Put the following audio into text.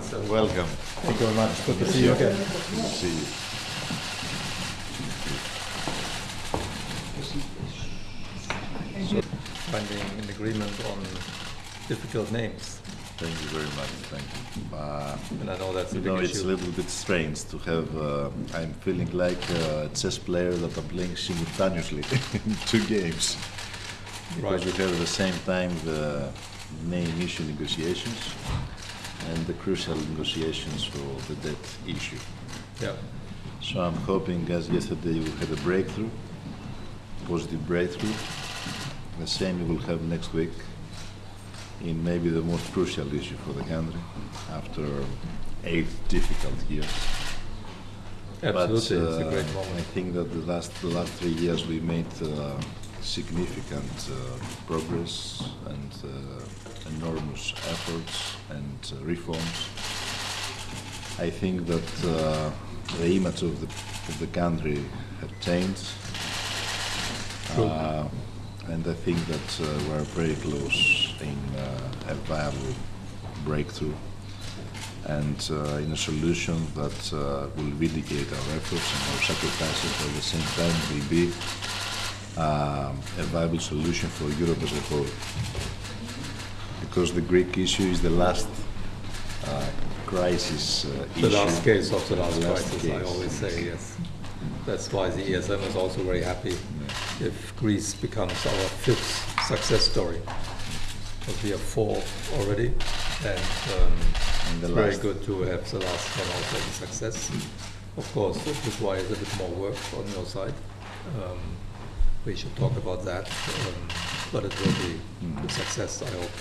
So Welcome. thank you very much. Good to see you again. See you. Finding an agreement on difficult names, Thank you very much. Thank you. Uh, and I know that's a you big know, it's a little bit strange to have. Uh, I'm feeling like a chess player that I'm playing simultaneously in two games because Right. we have at the same time the name issue negotiations and the crucial negotiations for the debt issue. Yeah, So I'm hoping, as yesterday we had a breakthrough, positive breakthrough, the same we will have next week in maybe the most crucial issue for the country after eight difficult years. absolutely. it's a uh, great I think that the last the last three years we made uh, significant uh, progress and uh, enormous efforts and uh, reforms. I think that uh, the image of the of the country have changed, uh, and I think that uh, we're very close in uh, a viable breakthrough and uh, in a solution that uh, will vindicate our efforts and our sacrifices, but at the same time will be a viable solution for Europe as a whole. Because the Greek issue is the last crisis uh, The issue. last case of the last The last crisis, I always say, yes. That's why the ESM is also very happy if Greece becomes our fifth success story. Because we have four already, and um, And it's very good to have the last one also a success. Of course, it requires a bit more work on your side. Um, We should talk about that, um, but it will be a success, I hope.